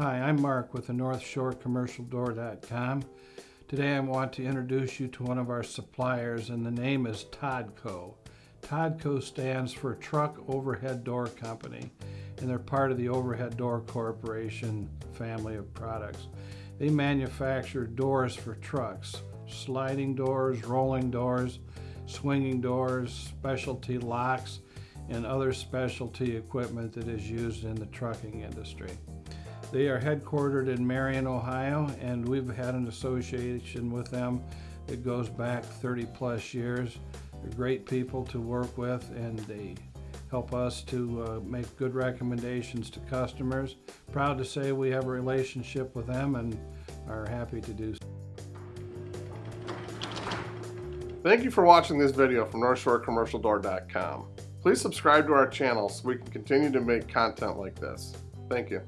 Hi, I'm Mark with the North Shore Commercial Door.com. Today I want to introduce you to one of our suppliers and the name is Todco. Todco stands for Truck Overhead Door Company and they're part of the Overhead Door Corporation family of products. They manufacture doors for trucks, sliding doors, rolling doors, swinging doors, specialty locks, and other specialty equipment that is used in the trucking industry. They are headquartered in Marion, Ohio, and we've had an association with them that goes back 30 plus years. They're great people to work with, and they help us to uh, make good recommendations to customers. Proud to say we have a relationship with them and are happy to do so. Thank you for watching this video from NorthshoreCommercialDoor.com. Please subscribe to our channel so we can continue to make content like this. Thank you.